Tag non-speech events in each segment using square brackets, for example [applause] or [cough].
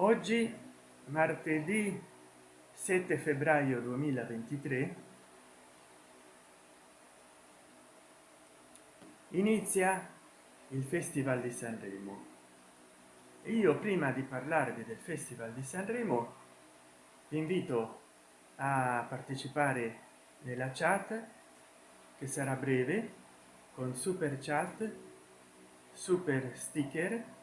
oggi martedì 7 febbraio 2023 inizia il festival di sanremo. Io prima di parlarvi del festival di sanremo vi invito a partecipare nella chat che sarà breve con super chat super sticker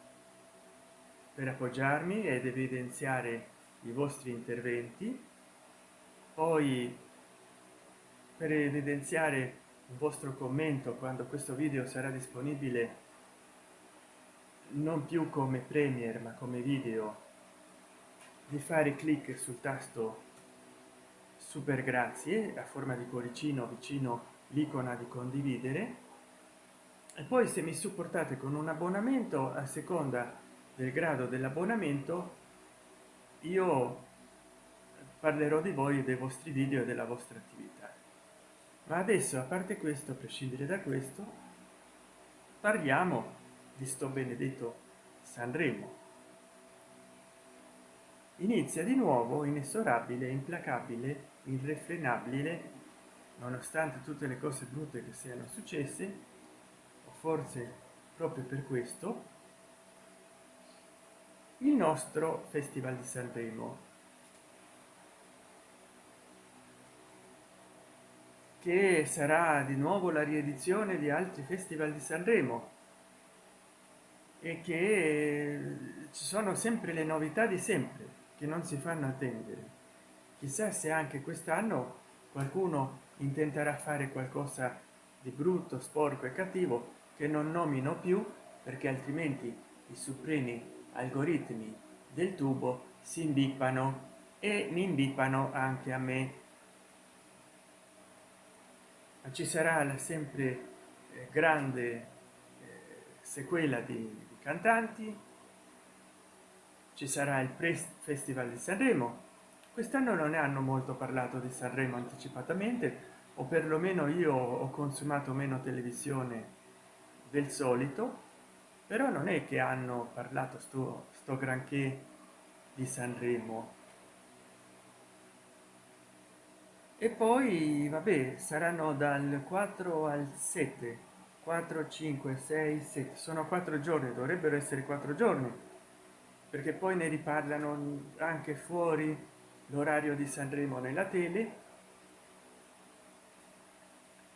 per appoggiarmi ed evidenziare i vostri interventi. Poi per evidenziare un vostro commento quando questo video sarà disponibile non più come premier ma come video di fare clic sul tasto super grazie a forma di cuoricino vicino l'icona di condividere. E poi se mi supportate con un abbonamento a seconda del grado dell'abbonamento io parlerò di voi dei vostri video e della vostra attività. Ma adesso a parte questo a prescindere da questo parliamo di sto benedetto sanremo. Inizia di nuovo inesorabile implacabile irrefrenabile nonostante tutte le cose brutte che siano successe o forse proprio per questo il nostro festival di sanremo. Che sarà di nuovo la riedizione di altri festival di sanremo. E che ci sono sempre le novità di sempre che non si fanno attendere. Chissà se anche quest'anno qualcuno intenterà fare qualcosa di brutto sporco e cattivo che non nomino più perché altrimenti i supremi algoritmi del tubo si imbippano e mi imbippano anche a me. Ci sarà la sempre eh, grande eh, sequela di, di cantanti. Ci sarà il pre festival di sanremo. Quest'anno non ne hanno molto parlato di sanremo anticipatamente o perlomeno io ho consumato meno televisione del solito però non è che hanno parlato sto, sto granché di sanremo. E poi vabbè saranno dal 4 al 7 4 5 6 7 sono quattro giorni dovrebbero essere quattro giorni. Perché poi ne riparlano anche fuori l'orario di sanremo nella tele.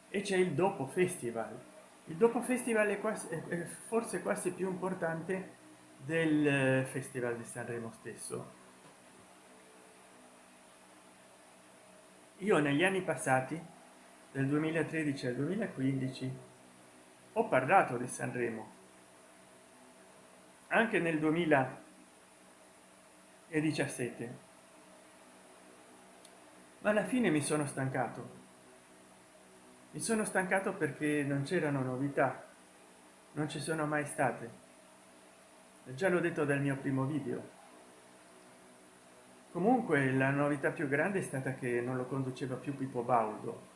E c'è il dopo festival il dopo festival è, quasi, è forse quasi più importante del eh, festival di sanremo stesso. Io negli anni passati del 2013 al 2015 ho parlato di sanremo. Anche nel 2017 ma alla fine mi sono stancato mi sono stancato perché non c'erano novità. Non ci sono mai state. Già l'ho detto dal mio primo video. Comunque la novità più grande è stata che non lo conduceva più Pippo Baudo.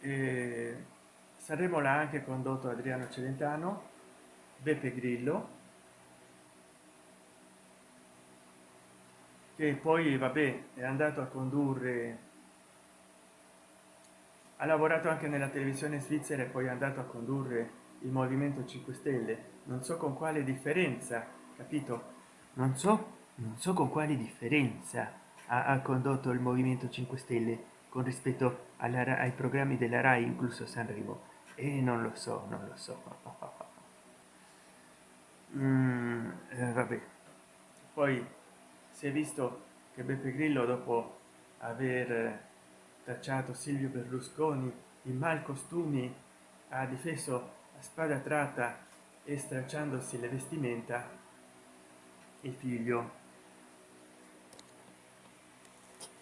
E saremo là anche condotto Adriano Celentano Beppe Grillo che poi vabbè è andato a condurre ha lavorato anche nella televisione svizzera e poi è andato a condurre il movimento 5 stelle. Non so con quale differenza capito? Non so non so con quale differenza ha, ha condotto il movimento 5 stelle con rispetto alla, ai programmi della rai incluso sanremo. E non lo so non lo so. [laughs] Mm, eh, vabbè. Poi si è visto che beppe grillo dopo aver tacciato silvio berlusconi in mal costumi ha difeso a spada tratta e stracciandosi le vestimenta il figlio.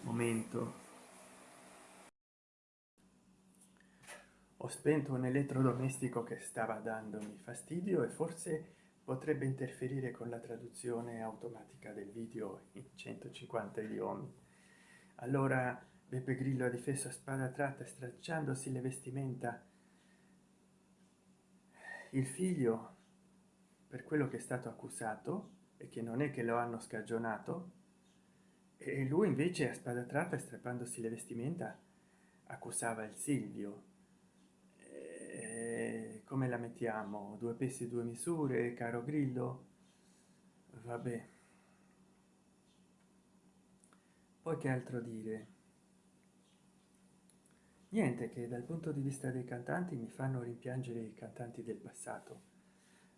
Momento. Ho spento un elettrodomestico che stava dandomi fastidio e forse potrebbe interferire con la traduzione automatica del video in 150 idiomi. Allora beppe grillo ha difeso a spada tratta stracciandosi le vestimenta. Il figlio per quello che è stato accusato e che non è che lo hanno scagionato e lui invece a spada tratta strappandosi le vestimenta accusava il silvio. E come la mettiamo? Due pesi due misure caro grillo? Vabbè. Poi che altro dire niente che dal punto di vista dei cantanti mi fanno rimpiangere i cantanti del passato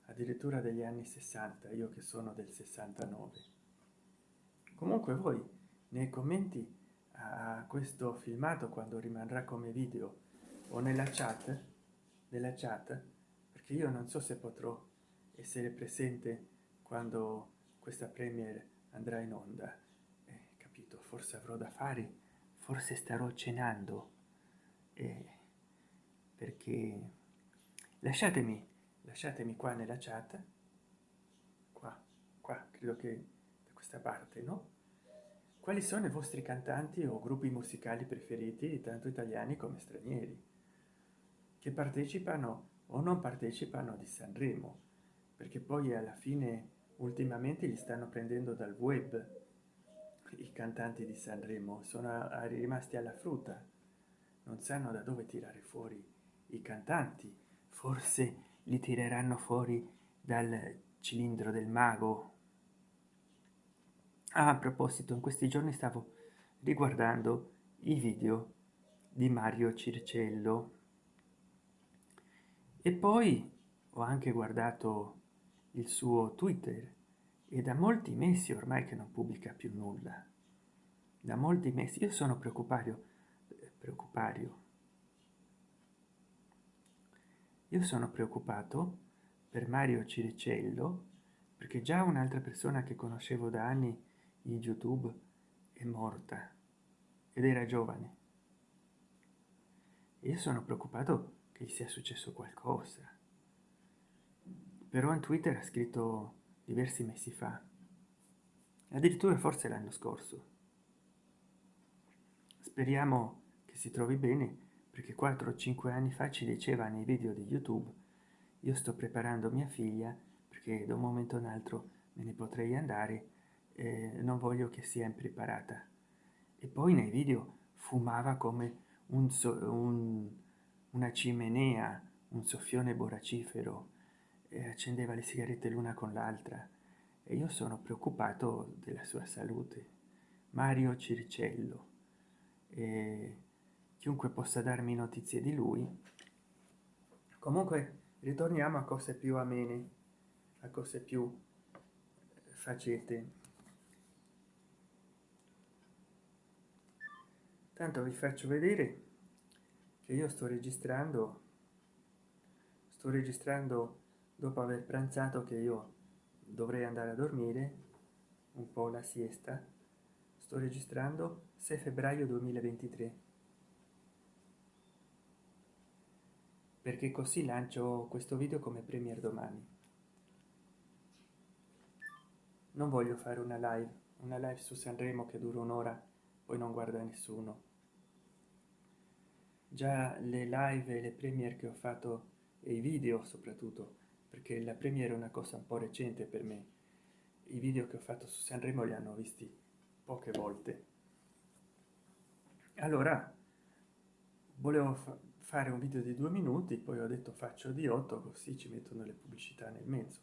addirittura degli anni 60 io che sono del 69 comunque voi nei commenti a questo filmato quando rimarrà come video o nella chat della chat perché io non so se potrò essere presente quando questa premiere andrà in onda. Eh, capito forse avrò da fare forse starò cenando eh, perché lasciatemi lasciatemi qua nella chat. Qua qua credo che da questa parte no? Quali sono i vostri cantanti o gruppi musicali preferiti tanto italiani come stranieri che partecipano o non partecipano di sanremo? Perché poi alla fine ultimamente li stanno prendendo dal web i cantanti di sanremo sono rimasti alla frutta non sanno da dove tirare fuori i cantanti. Forse li tireranno fuori dal cilindro del mago. Ah, a proposito in questi giorni stavo riguardando i video di mario circello. E poi ho anche guardato il suo twitter e da molti mesi ormai che non pubblica più nulla. Da molti mesi. Io sono preoccupario preoccupario. Io sono preoccupato per mario ciricello perché già un'altra persona che conoscevo da anni in youtube è morta ed era giovane. Io sono preoccupato che gli sia successo qualcosa. Però in twitter ha scritto diversi mesi fa addirittura forse l'anno scorso. Speriamo si trovi bene perché 4 o 5 anni fa ci diceva nei video di youtube io sto preparando mia figlia perché da un momento all'altro me ne potrei andare eh, non voglio che sia impreparata e poi nei video fumava come un, so, un una cimenea un soffione borracifero e accendeva le sigarette l'una con l'altra. E io sono preoccupato della sua salute. Mario circello. E chiunque possa darmi notizie di lui. Comunque ritorniamo a cose più amene a cose più facete. Tanto vi faccio vedere che io sto registrando sto registrando dopo aver pranzato che io dovrei andare a dormire un po la siesta. Sto registrando 6 febbraio 2023 perché così lancio questo video come premier domani. Non voglio fare una live una live su sanremo che dura un'ora poi non guarda nessuno. Già le live e le premier che ho fatto e i video soprattutto perché la premiere è una cosa un po recente per me i video che ho fatto su sanremo li hanno visti poche volte. Allora volevo fare un video di due minuti poi ho detto faccio di 8 così ci mettono le pubblicità nel mezzo.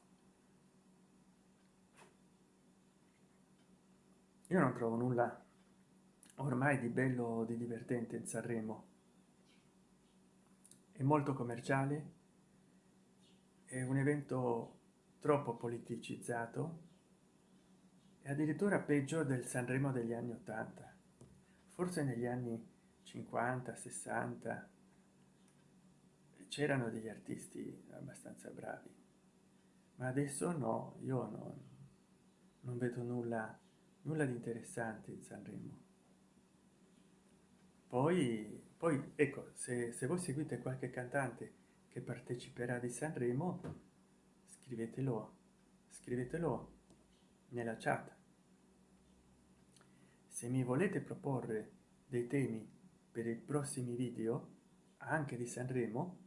Io non trovo nulla ormai di bello di divertente in sanremo. È molto commerciale è un evento troppo politicizzato e addirittura peggio del sanremo degli anni 80 forse negli anni 50 60 c'erano degli artisti abbastanza bravi ma adesso no io non, non vedo nulla nulla di interessante in sanremo. Poi poi ecco se, se voi seguite qualche cantante che parteciperà di sanremo scrivetelo scrivetelo nella chat. Se mi volete proporre dei temi per i prossimi video anche di sanremo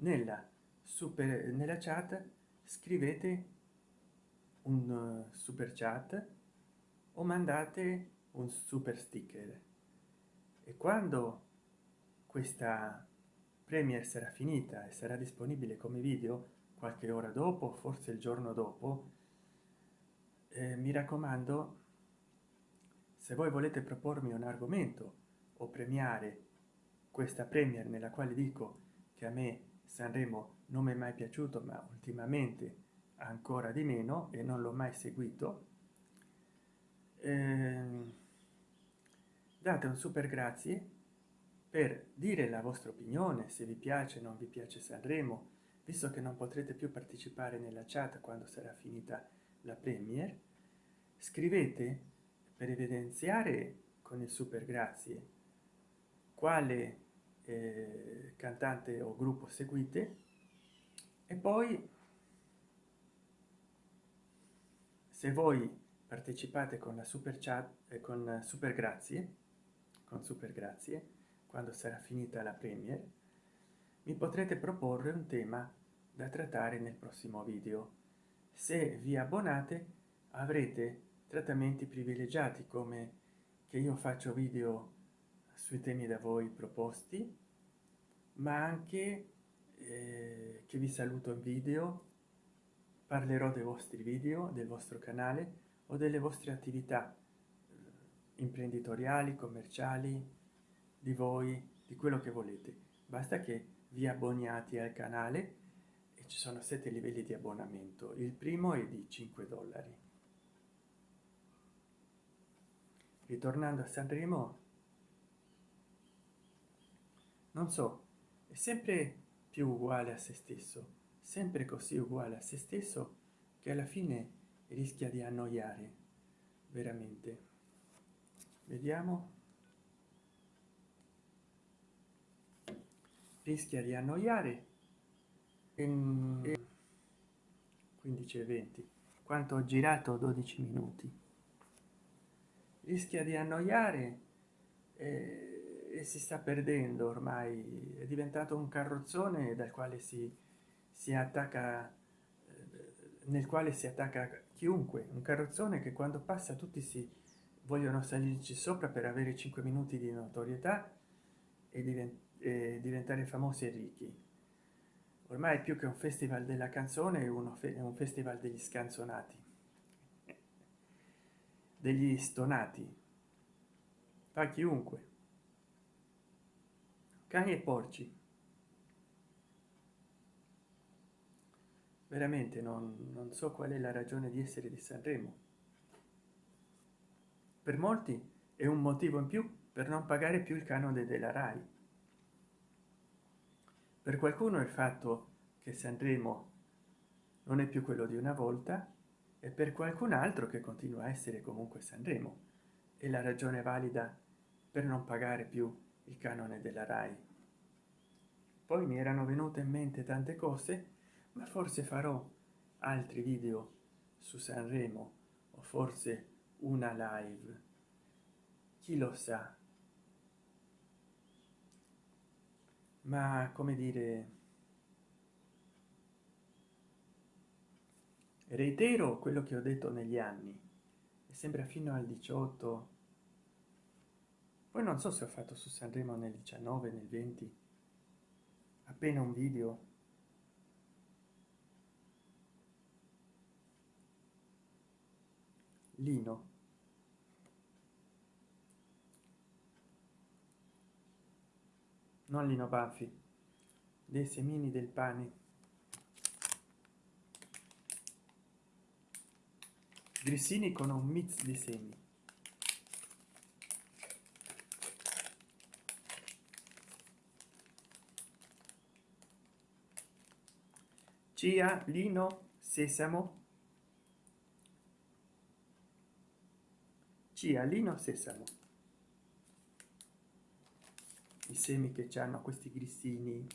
nella super nella chat scrivete un super chat o mandate un super sticker. E quando questa premier sarà finita e sarà disponibile come video qualche ora dopo forse il giorno dopo eh, mi raccomando se voi volete propormi un argomento o premiare questa premier nella quale dico che a me sanremo non mi è mai piaciuto ma ultimamente ancora di meno e non l'ho mai seguito. Eh, date un super grazie per dire la vostra opinione se vi piace non vi piace sanremo visto che non potrete più partecipare nella chat quando sarà finita la premier. Scrivete per evidenziare con il super grazie quale eh, cantante o gruppo seguite. E poi se voi partecipate con la super chat e con super grazie con super grazie quando sarà finita la premier mi potrete proporre un tema da trattare nel prossimo video. Se vi abbonate avrete trattamenti privilegiati come che io faccio video sui temi da voi proposti ma anche eh, che vi saluto in video parlerò dei vostri video del vostro canale o delle vostre attività eh, imprenditoriali commerciali di voi di quello che volete. Basta che vi abboniate al canale e ci sono sette livelli di abbonamento. Il primo è di 5 dollari. Ritornando a sanremo non so è sempre più uguale a se stesso sempre così uguale a se stesso che alla fine rischia di annoiare veramente. Vediamo. Rischia di annoiare. In 15 e 20 quanto ho girato? 12 minuti. Rischia di annoiare e, si sta perdendo ormai. È diventato un carrozzone dal quale si si attacca nel quale si attacca chiunque. Un carrozzone che quando passa tutti si vogliono salirci sopra per avere 5 minuti di notorietà e, divent diventare famosi e ricchi. Ormai più che un festival della canzone è uno fe un festival degli scanzonati degli stonati. Fa chiunque cani e porci. Veramente non, non so qual è la ragione di essere di sanremo. Per molti è un motivo in più per non pagare più il canone della rai. Per qualcuno il fatto che sanremo non è più quello di una volta e per qualcun altro che continua a essere comunque sanremo. È la ragione valida per non pagare più il canone della rai. Poi mi erano venute in mente tante cose ma forse farò altri video su sanremo o forse una live. Chi lo sa? Ma come dire reitero quello che ho detto negli anni. E sembra fino al 18 poi non so se ho fatto su sanremo nel 19 nel 20 appena un video. Lino. Non lino baffi. Dei semini del pane. Grissini con un mix di semi cia lino sesamo. Cialino sesamo. I semi che hanno questi grissini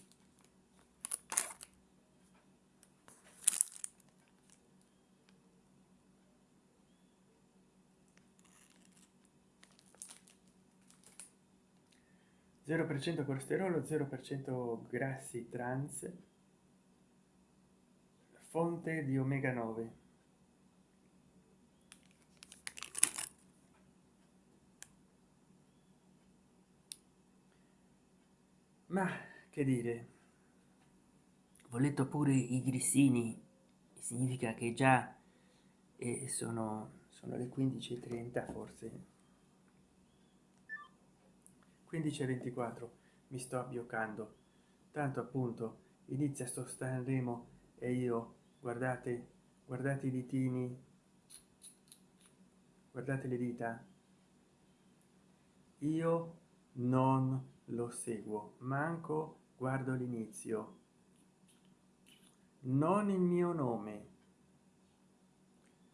zero per cento colesterolo zero per cento grassi trans fonte di omega 9 ma che dire? Voletto pure i grissini significa che già eh, sono sono le 15.30 forse. 15.24 mi sto abbioccando tanto appunto inizia sto Sanremo e io guardate guardate i ditini. Guardate le dita. Io non lo seguo manco guardo l'inizio. Non il mio nome.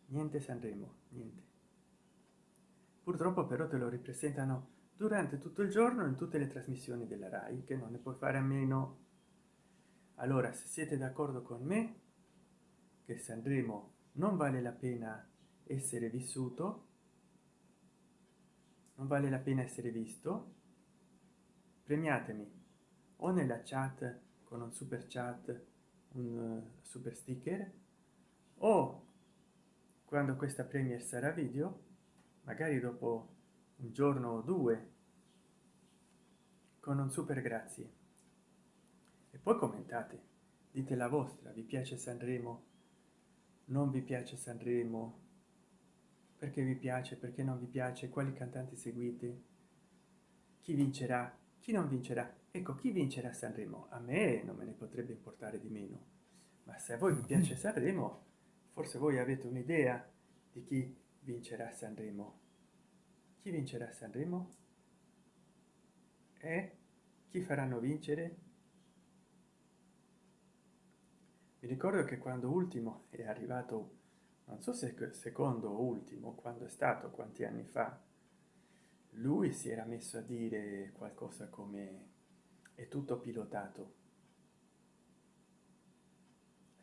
Niente sanremo niente. Purtroppo però te lo ripresentano durante tutto il giorno in tutte le trasmissioni della rai che non ne puoi fare a meno. Allora se siete d'accordo con me che sanremo non vale la pena essere vissuto? Non vale la pena essere visto? Premiatemi. O nella chat con un super chat un uh, super sticker. O quando questa premier sarà video magari dopo un giorno o due con un super grazie. E poi commentate. Dite la vostra vi piace sanremo non vi piace sanremo? Perché vi piace? Perché non vi piace? Quali cantanti seguite? Chi vincerà? Chi non vincerà? Ecco chi vincerà sanremo? A me non me ne potrebbe importare di meno. Ma se a voi vi piace [laughs] sanremo forse voi avete un'idea di chi vincerà sanremo. Chi vincerà sanremo? E chi faranno vincere mi ricordo che quando ultimo è arrivato non so se secondo o ultimo quando è stato quanti anni fa lui si era messo a dire qualcosa come è tutto pilotato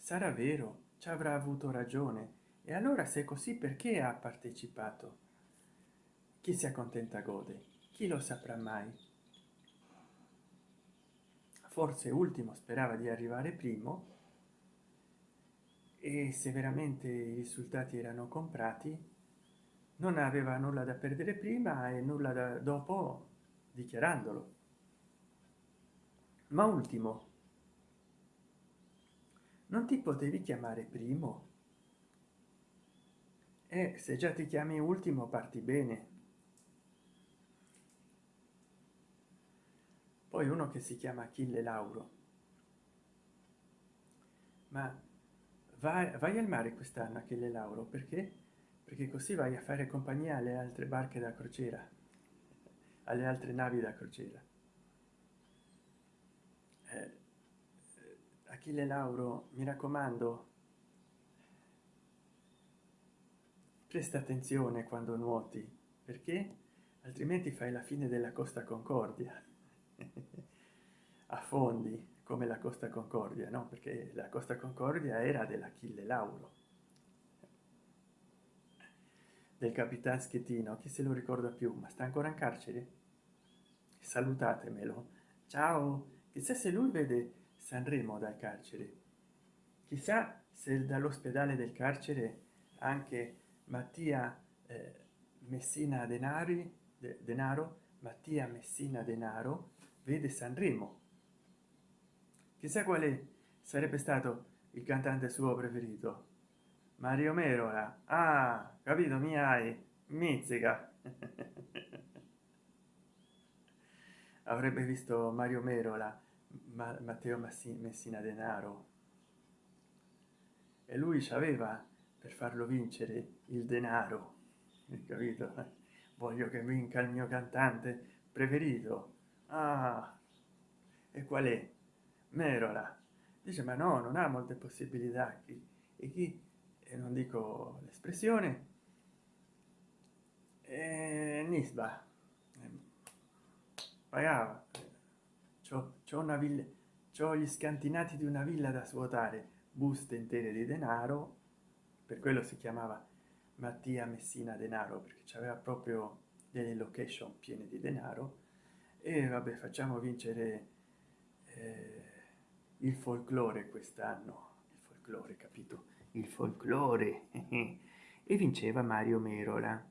sarà vero? Ci avrà avuto ragione. E allora se è così perché ha partecipato? Chi si accontenta gode? Chi lo saprà mai? Forse ultimo sperava di arrivare primo e se veramente i risultati erano comprati non aveva nulla da perdere prima e nulla da dopo dichiarandolo. Ma ultimo non ti potevi chiamare primo. E se già ti chiami ultimo parti bene. Poi uno che si chiama achille lauro. Ma vai, vai al mare quest'anno achille lauro perché? Perché così vai a fare compagnia alle altre barche da crociera alle altre navi da crociera. Eh, achille lauro mi raccomando presta attenzione quando nuoti perché? Altrimenti fai la fine della costa concordia. [laughs] Affondi come la costa concordia no? Perché la costa concordia era dell'achille lauro. Del capitan schettino chi se lo ricorda più? Ma sta ancora in carcere? Salutatemelo. Ciao. Chissà se lui vede sanremo dal carcere. Chissà se dall'ospedale del carcere anche mattia eh, messina denari de, denaro mattia messina denaro vede sanremo chissà quale sarebbe stato il cantante suo preferito. Mario merola ah capito? Mi hai mizzica. [laughs] Avrebbe visto mario merola ma matteo messina denaro. E lui ci aveva per farlo vincere il denaro [laughs] capito? Voglio che vinca il mio cantante preferito. Ah e qual è merola dice ma no non ha molte possibilità. Chi e chi? E non dico l'espressione. E nisba. Pagava. C'ho una villa c'ho gli scantinati di una villa da svuotare buste intere di denaro. Per quello si chiamava mattia messina denaro perché c'aveva proprio delle location piene di denaro. E vabbè facciamo vincere eh, il folklore quest'anno il folklore capito? Il folklore. E vinceva mario merola.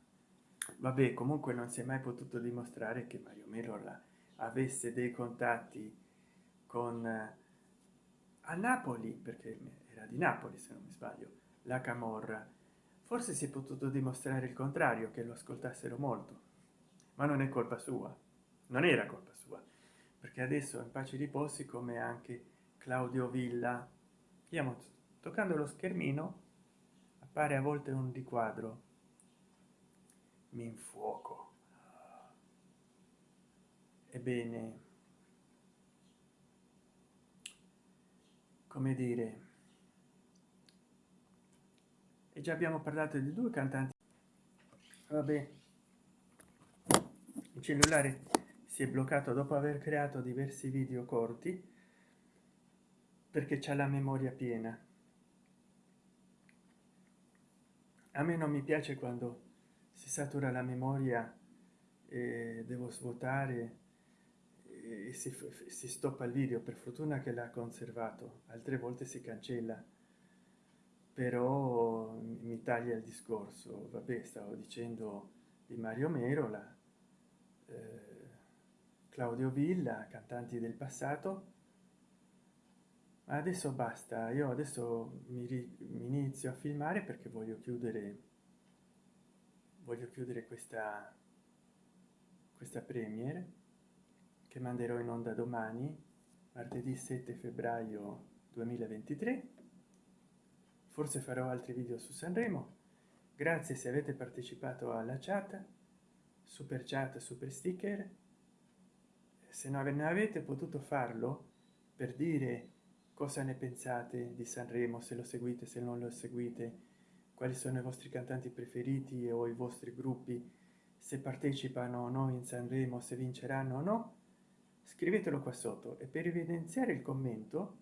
Vabbè comunque non si è mai potuto dimostrare che mario merola avesse dei contatti con eh, a napoli perché era di napoli se non mi sbaglio la camorra. Forse si è potuto dimostrare il contrario che lo ascoltassero molto. Ma non è colpa sua. Non era colpa sua. Perché adesso in pace riposi come anche claudio villa. Stiamo toccando lo schermino appare a volte un riquadro. Mi infuoco. Ebbene come dire e già abbiamo parlato di due cantanti. Vabbè il cellulare si è bloccato dopo aver creato diversi video corti perché c'è la memoria piena. A me non mi piace quando si satura la memoria e devo svuotare e si, si stoppa il video. Per fortuna che l'ha conservato altre volte si cancella. Però mi taglia il discorso. Vabbè stavo dicendo di mario merola eh, claudio villa cantanti del passato adesso basta io adesso mi, mi inizio a filmare perché voglio chiudere voglio chiudere questa questa premiere che manderò in onda domani martedì 7 febbraio 2023 forse farò altri video su sanremo. Grazie se avete partecipato alla chat super chat super sticker. Se non avete potuto farlo per dire cosa ne pensate di sanremo se lo seguite se non lo seguite? Quali sono i vostri cantanti preferiti o i vostri gruppi? Se partecipano o no in sanremo se vinceranno o no scrivetelo qua sotto e per evidenziare il commento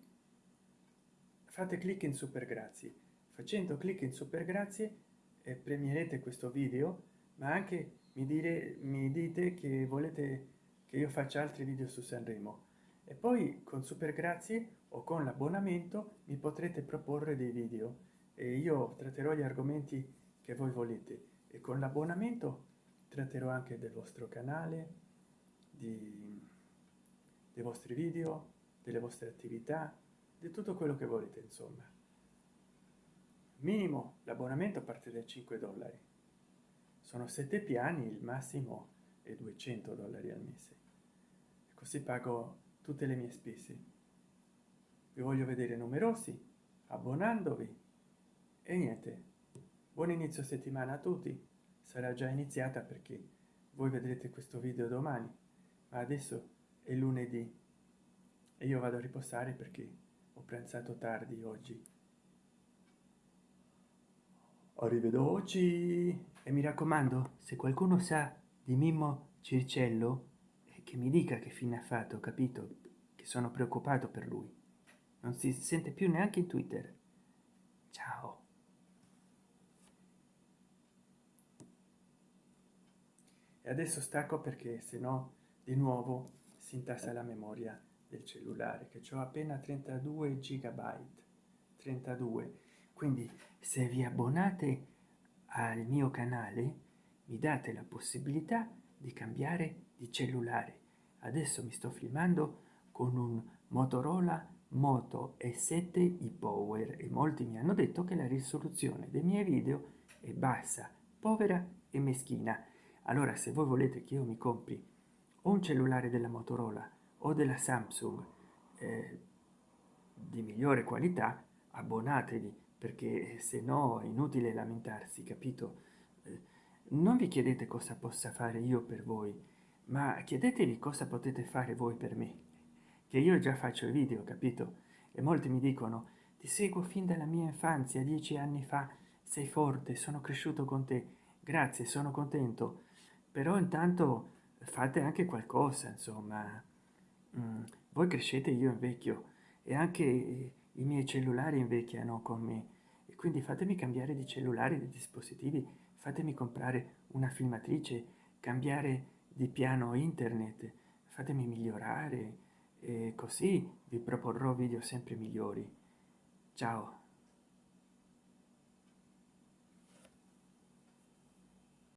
fate clic in super grazie facendo clic in super grazie e premierete questo video ma anche mi dire mi dite che volete che io faccia altri video su sanremo e poi con super grazie o con l'abbonamento mi potrete proporre dei video. E io tratterò gli argomenti che voi volete. E con l'abbonamento tratterò anche del vostro canale di dei vostri video delle vostre attività di tutto quello che volete insomma. Minimo l'abbonamento parte da 5 dollari. Sono sette piani il massimo è 200 dollari al mese. Così pago tutte le mie spese. Vi voglio vedere numerosi abbonandovi. E niente buon inizio settimana a tutti. Sarà già iniziata perché voi vedrete questo video domani ma adesso è lunedì e io vado a riposare perché ho pranzato tardi oggi. Arrivederci. E mi raccomando se qualcuno sa di mimmo circello che mi dica che fine ha fatto capito che sono preoccupato per lui. Non si sente più neanche in twitter. Ciao. E adesso stacco perché se no di nuovo si intassa la memoria del cellulare che ho appena 32 gigabyte. 32 quindi se vi abbonate al mio canale mi date la possibilità di cambiare di cellulare. Adesso mi sto filmando con un motorola moto e7 i power e molti mi hanno detto che la risoluzione dei miei video è bassa povera e meschina. Allora se voi volete che io mi compri o un cellulare della motorola o della samsung eh, di migliore qualità abbonatevi perché se no è inutile lamentarsi capito? Eh, non vi chiedete cosa possa fare io per voi ma chiedetevi cosa potete fare voi per me che io già faccio i video capito? E molti mi dicono ti seguo fin dalla mia infanzia dieci anni fa sei forte sono cresciuto con te grazie sono contento. Però intanto fate anche qualcosa insomma. Mm, voi crescete io invecchio e anche i miei cellulari invecchiano con me. E quindi fatemi cambiare di cellulare di dispositivi fatemi comprare una filmatrice cambiare di piano internet fatemi migliorare e così vi proporrò video sempre migliori. Ciao